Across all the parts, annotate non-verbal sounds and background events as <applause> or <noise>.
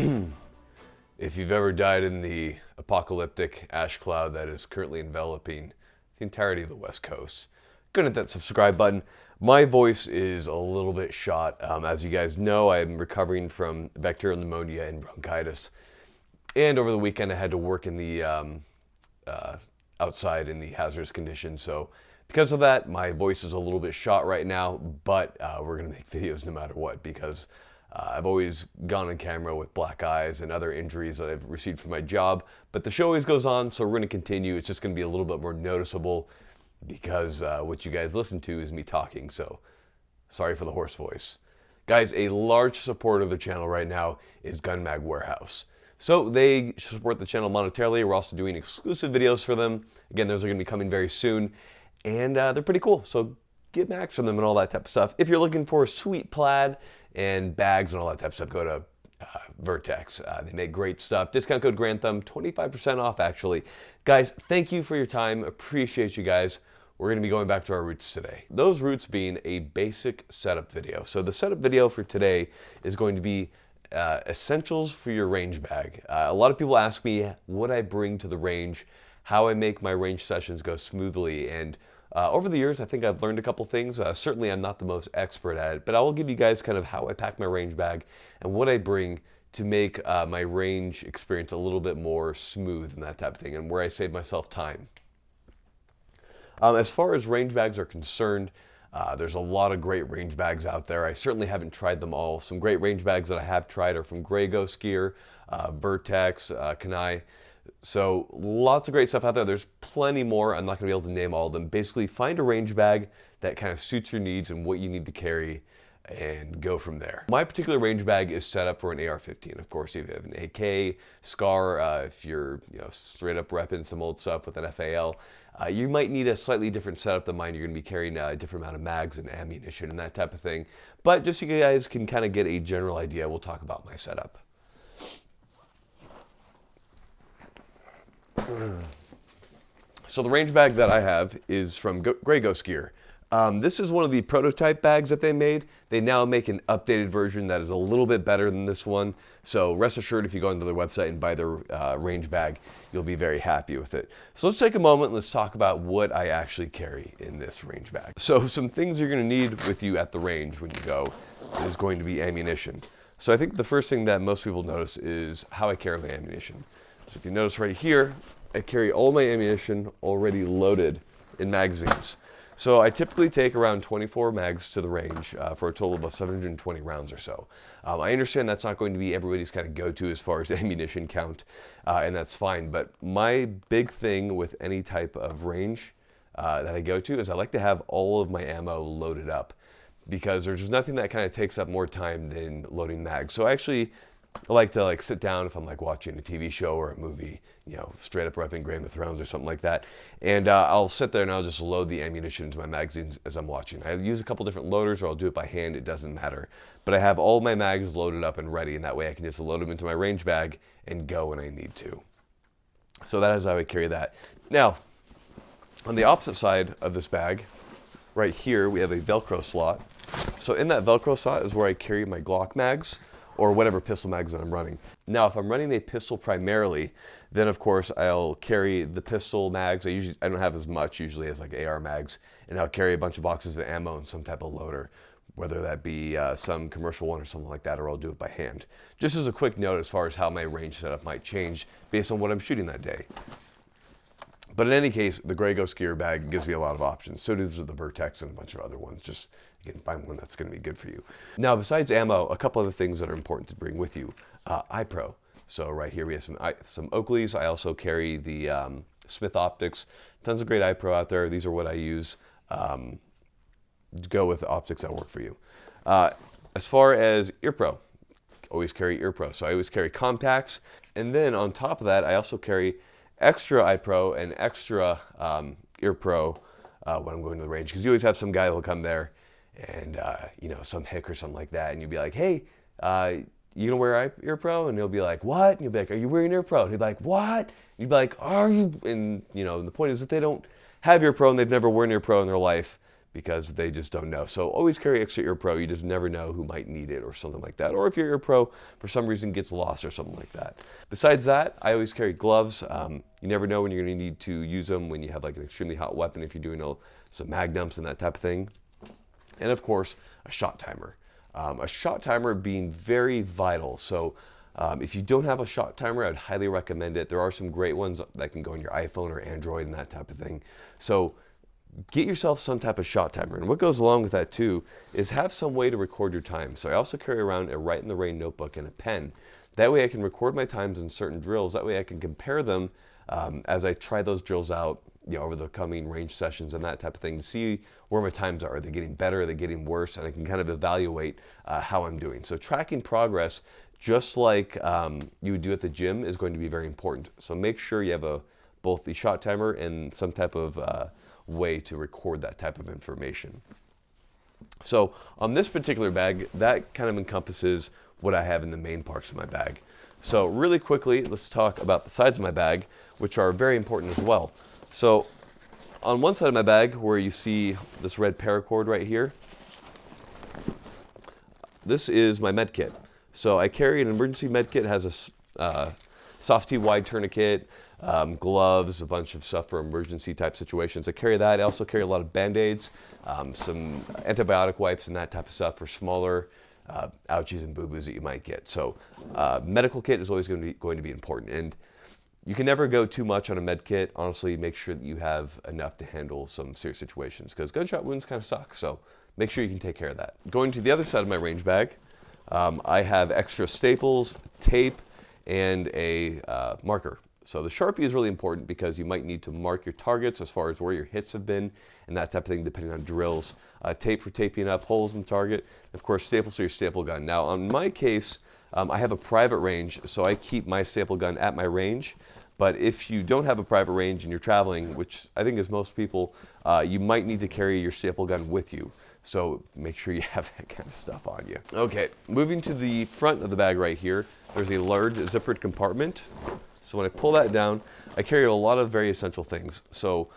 <clears throat> if you've ever died in the apocalyptic ash cloud that is currently enveloping the entirety of the West Coast, go hit that subscribe button. My voice is a little bit shot. Um, as you guys know, I'm recovering from bacterial pneumonia and bronchitis. And over the weekend, I had to work in the um, uh, outside in the hazardous conditions. So because of that, my voice is a little bit shot right now, but uh, we're gonna make <laughs> videos no matter what because uh, I've always gone on camera with black eyes and other injuries that I've received from my job, but the show always goes on, so we're gonna continue. It's just gonna be a little bit more noticeable because uh, what you guys listen to is me talking, so sorry for the hoarse voice. Guys, a large supporter of the channel right now is Gun Mag Warehouse. So they support the channel monetarily. We're also doing exclusive videos for them. Again, those are gonna be coming very soon and uh, they're pretty cool. So get max from them and all that type of stuff. If you're looking for a sweet plaid and bags and all that type of stuff, go to uh, Vertex. Uh, they make great stuff. Discount code Grantham, 25% off actually. Guys, thank you for your time. Appreciate you guys. We're gonna be going back to our roots today. Those roots being a basic setup video. So the setup video for today is going to be uh, essentials for your range bag. Uh, a lot of people ask me what I bring to the range, how I make my range sessions go smoothly, and uh, over the years, I think I've learned a couple things. Uh, certainly, I'm not the most expert at it, but I will give you guys kind of how I pack my range bag and what I bring to make uh, my range experience a little bit more smooth and that type of thing, and where I save myself time. Um, as far as range bags are concerned, uh, there's a lot of great range bags out there. I certainly haven't tried them all. Some great range bags that I have tried are from Grey Ghost Gear, uh, Vertex, uh, Kanai. So lots of great stuff out there. There's plenty more. I'm not going to be able to name all of them. Basically, find a range bag that kind of suits your needs and what you need to carry and go from there. My particular range bag is set up for an AR-15. Of course, if you have an AK, SCAR, uh, if you're you know, straight up repping some old stuff with an FAL, uh, you might need a slightly different setup than mine. You're going to be carrying a different amount of mags and ammunition and that type of thing. But just so you guys can kind of get a general idea, we'll talk about my setup. So the range bag that I have is from Go Grey Ghost Gear. Um, this is one of the prototype bags that they made. They now make an updated version that is a little bit better than this one. So rest assured if you go onto their website and buy their uh, range bag, you'll be very happy with it. So let's take a moment and let's talk about what I actually carry in this range bag. So some things you're gonna need with you at the range when you go is going to be ammunition. So I think the first thing that most people notice is how I carry my ammunition. So if you notice right here, I carry all my ammunition already loaded in magazines. So I typically take around 24 mags to the range uh, for a total of about 720 rounds or so. Um, I understand that's not going to be everybody's kind of go-to as far as <laughs> ammunition count, uh, and that's fine. But my big thing with any type of range uh, that I go to is I like to have all of my ammo loaded up because there's just nothing that kind of takes up more time than loading mags. So I actually I like to like sit down if I'm like watching a TV show or a movie, you know, straight up repping Game of Thrones or something like that. And uh, I'll sit there and I'll just load the ammunition into my magazines as I'm watching. I use a couple different loaders or I'll do it by hand, it doesn't matter. But I have all my mags loaded up and ready and that way I can just load them into my range bag and go when I need to. So that is how I carry that. Now, on the opposite side of this bag, right here, we have a Velcro slot. So in that Velcro slot is where I carry my Glock mags or whatever pistol mags that I'm running. Now, if I'm running a pistol primarily, then of course I'll carry the pistol mags. I usually I don't have as much usually as like AR mags, and I'll carry a bunch of boxes of ammo and some type of loader, whether that be uh, some commercial one or something like that, or I'll do it by hand. Just as a quick note as far as how my range setup might change based on what I'm shooting that day. But in any case, the Grey Ghost gear bag gives me a lot of options. So does the Vertex and a bunch of other ones. Just you can find one that's going to be good for you. Now, besides ammo, a couple other things that are important to bring with you. Uh, eye pro. So right here we have some some Oakleys. I also carry the um, Smith Optics. Tons of great eye pro out there. These are what I use. Um, go with optics that work for you. Uh, as far as EarPro, always carry EarPro. So I always carry contacts. And then on top of that, I also carry extra eye pro and extra um, EarPro uh, when I'm going to the range. Because you always have some guy who'll come there and uh, you know some hick or something like that, and you'd be like, "Hey, uh, you gonna wear ear pro?" And he'll be like, "What?" And you'll be like, "Are you wearing ear pro?" And he'd be like, "What?" And you'd be like, "Are you?" And you know, and the point is that they don't have ear pro and they've never worn ear pro in their life, because they just don't know. So always carry extra ear pro. You just never know who might need it or something like that. Or if your ear pro for some reason gets lost or something like that. Besides that, I always carry gloves. Um, you never know when you're to need to use them when you have like an extremely hot weapon if you're doing a, some mag dumps and that type of thing. And of course, a shot timer. Um, a shot timer being very vital. So um, if you don't have a shot timer, I'd highly recommend it. There are some great ones that can go on your iPhone or Android and that type of thing. So get yourself some type of shot timer. And what goes along with that too is have some way to record your time. So I also carry around a Write in the Rain notebook and a pen. That way I can record my times in certain drills. That way I can compare them um, as I try those drills out you know, over the coming range sessions and that type of thing to see where my times are. Are they getting better? Are they getting worse? And I can kind of evaluate uh, how I'm doing. So tracking progress, just like um, you would do at the gym, is going to be very important. So make sure you have a both the shot timer and some type of uh, way to record that type of information. So on this particular bag, that kind of encompasses what I have in the main parts of my bag. So really quickly, let's talk about the sides of my bag, which are very important as well. So on one side of my bag, where you see this red paracord right here, this is my med kit. So I carry an emergency med kit, has a uh, SOF-T Wide tourniquet, um, gloves, a bunch of stuff for emergency type situations. I carry that. I also carry a lot of band-aids, um, some antibiotic wipes and that type of stuff for smaller uh, ouchies and boo-boos that you might get. So uh, medical kit is always going to, be, going to be important. And you can never go too much on a med kit. Honestly, make sure that you have enough to handle some serious situations because gunshot wounds kind of suck. So make sure you can take care of that. Going to the other side of my range bag, um, I have extra staples, tape, and a uh, marker. So the Sharpie is really important because you might need to mark your targets as far as where your hits have been and that type of thing depending on drills. Uh, tape for taping up holes in the target. Of course, staples for your staple gun. Now, on my case, um, I have a private range, so I keep my staple gun at my range. But if you don't have a private range and you're traveling, which I think is most people, uh, you might need to carry your staple gun with you. So make sure you <laughs> have that kind of stuff on you. Okay, moving to the front of the bag right here, there's a large zippered compartment. So when I pull that down, I carry a lot of very essential things. So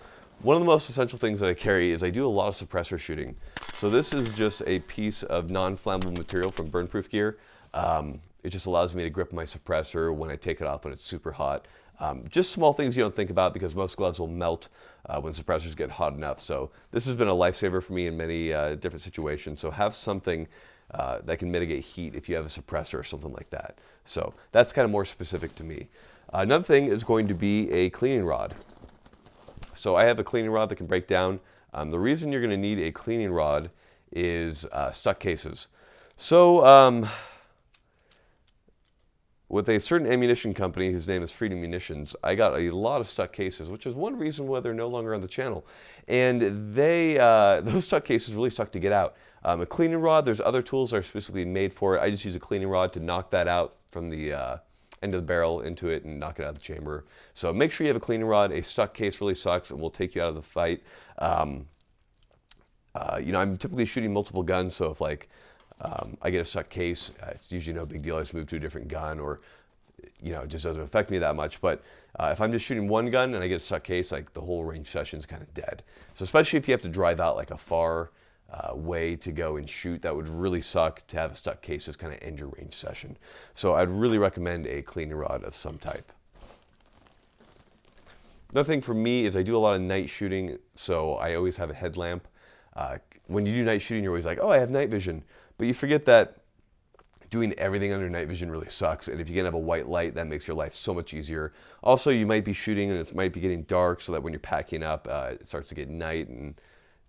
one of the most essential things that I carry is I do a lot of suppressor shooting. So this is just a piece of non-flammable material from Burnproof Gear. Um, it just allows me to grip my suppressor when I take it off when it's super hot. Um, just small things you don't think about because most gloves will melt uh, when suppressors get hot enough. So this has been a lifesaver for me in many uh, different situations. So have something uh, that can mitigate heat if you have a suppressor or something like that. So that's kind of more specific to me. Another thing is going to be a cleaning rod. So I have a cleaning rod that can break down. Um, the reason you're going to need a cleaning rod is uh, stuck cases. So um, with a certain ammunition company whose name is Freedom Munitions, I got a lot of stuck cases, which is one reason why they're no longer on the channel. And they, uh, <laughs> those stuck cases really suck to get out. Um, a cleaning rod, there's other tools that are specifically made for it. I just use a cleaning rod to knock that out from the uh, end of the barrel into it and knock it out of the chamber. So make sure you have a cleaning rod. A stuck case really sucks and will take you out of the fight. Um, uh, you know, I'm typically shooting multiple guns, so if like um, I get a stuck case, uh, it's usually no big deal. I just move to a different gun or, you know, it just doesn't affect me that much. But uh, if I'm just shooting one gun and I get a stuck case, like the whole range session is kind of dead. So especially if you have to drive out like a far uh, way to go and shoot. That would really suck to have a stuck case just kind of end your range session. So I'd really recommend a cleaning rod of some type. Another thing for me is I do a lot of night shooting, so I always have a headlamp. Uh, when you do night shooting, you're always like, oh, I have night vision. But you forget that doing everything under night vision really sucks. And if you can have a white light, that makes your life so much easier. Also, you might be shooting and it might be getting dark so that when you're packing up, uh, it starts to get night and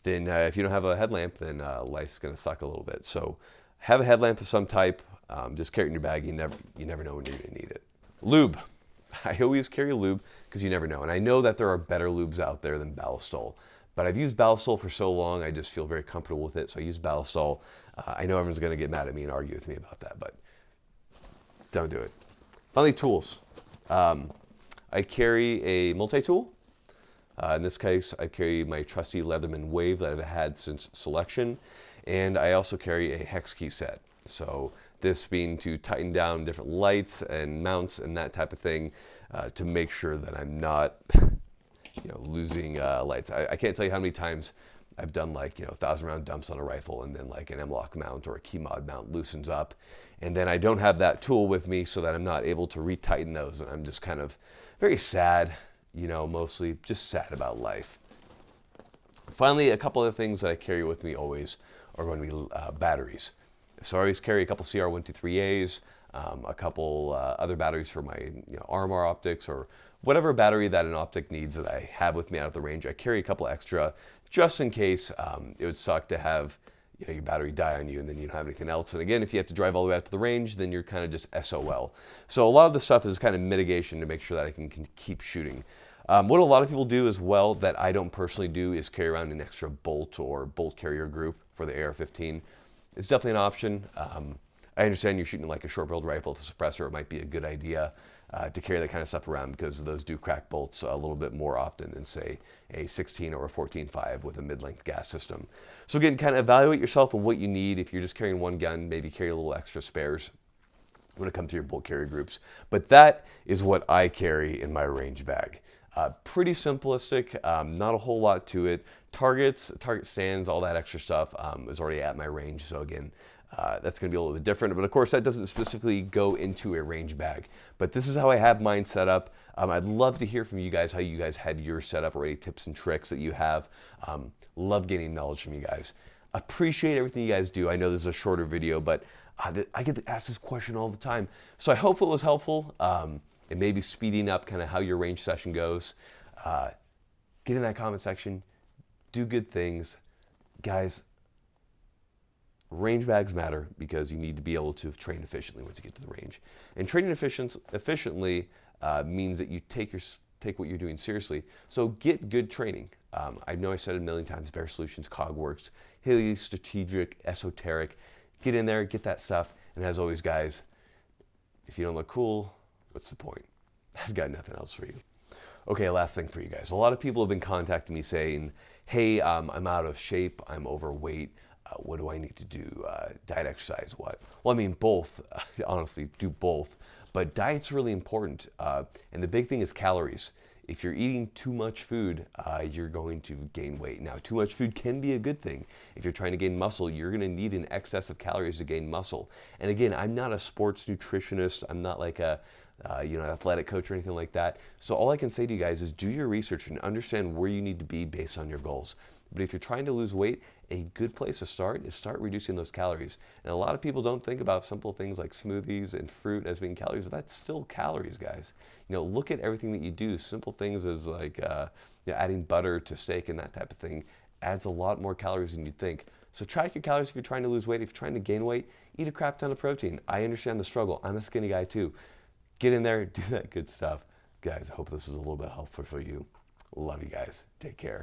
then uh, if you don't have a headlamp, then uh, life's to suck a little bit. So have a headlamp of some type. Um, just carry it in your bag. You never, you never know when you're to need it. Lube. <laughs> I always carry lube because you never know. And I know that there are better lubes out there than Ballistol. But I've used Ballistol for so long, I just feel very comfortable with it. So I use Ballistol. Uh, I know everyone's going to get mad at me and argue with me about that, but don't do it. Finally, tools. Um, I carry a multi-tool. Uh, in this case, I carry my trusty Leatherman Wave that I've had since selection, and I also carry a hex key set. So this being to tighten down different lights and mounts and that type of thing uh, to make sure that I'm not <laughs> you know, losing uh, lights. I, I, can't tell you how many times I've done like, you know, thousand round dumps on a rifle and then like an M-LOK mount or a KeyMod mount loosens up. And then I don't have that tool with me so that I'm not able to retighten those. And I'm just kind of very sad, you know, mostly just sad about life. Finally, a couple of things that I carry with me always are going to be uh, batteries. So I always carry a couple CR123As, um, a couple uh, other batteries for my you know, RMR optics or whatever battery that an optic needs that I have with me out of the range. I carry a couple extra just in case um, it would suck to have you know, your battery die on you and then you don't have anything else. And again, if you have to drive all the way out to the range, then you're kind of just SOL. So a lot of the stuff is kind of mitigation to make sure that I can, can keep shooting. Um, what a lot of people do as well that I don't personally do is carry around an extra bolt or bolt carrier group for the AR-15. It's definitely an option. Um, I understand you're shooting like a short barreled rifle with a suppressor. It might be a good idea uh, to carry that kind of stuff around because those do crack bolts a little bit more often than say a 16 or a 14.5 with a mid-length gas system. So again, kind of evaluate yourself and what you need. If you're just carrying one gun, maybe carry a little extra spares when it comes to your bolt carry groups. But that is what I carry in my range bag. Uh, pretty simplistic, um, not a whole lot to it. Targets, target stands, all that extra stuff um, is already at my range. So again, uh, that's going to be a little bit different. But of course, that doesn't specifically go into a range bag. But this is how I have mine set up. Um, I'd love to hear from you guys how you guys had your setup or any tips and tricks that you have. Um, love getting knowledge from you guys. Appreciate everything you guys do. I know this is a shorter video, but uh, I get asked this question all the time. So I hope it was helpful. Um, and maybe speeding up kind of how your range session goes. Uh, get in that comment section. Do good things. Guys, range bags matter because you need to be able to train efficiently once you get to the range. And training efficient, efficiently uh, means that you take your take what you're doing seriously. So get good training. Um, I know I said it a million times, Bear Solutions, COGWorks, Haley Strategic, Esoteric. Get in there, get that stuff. And as always, guys, if you don't look cool, what's the point? <laughs> I've got nothing else for you. Okay, last thing for you guys. A lot of people have been contacting me saying, hey, um, I'm out of shape, I'm overweight, what do I need to do? Uh, diet, exercise, what? Well, I mean, both, <laughs> honestly, do both. But diet's really important. Uh, and the big thing is calories. If you're eating too much food, uh, you're going to gain weight. Now, too much food can be a good thing. If you're trying to gain muscle, you're going to need an excess of calories to gain muscle. And again, I'm not a sports nutritionist. I'm not like a uh, you know, athletic coach or anything like that. So all I can say to you guys is do your research and understand where you need to be based on your goals. But if you're trying to lose weight, a good place to start is start reducing those calories. And a lot of people don't think about simple things like smoothies and fruit as being calories, but that's still calories, guys. You know, look at everything that you do. Simple things as like uh, you know, adding butter to steak and that type of thing adds a lot more calories than you'd think. So track your calories if you're trying to lose weight. If you're trying to gain weight, eat a crap ton of protein. I understand the struggle. I'm a skinny guy too. Get in there, <laughs> do that good stuff. Guys, I hope this was a little bit helpful for you. Love you guys. Take care.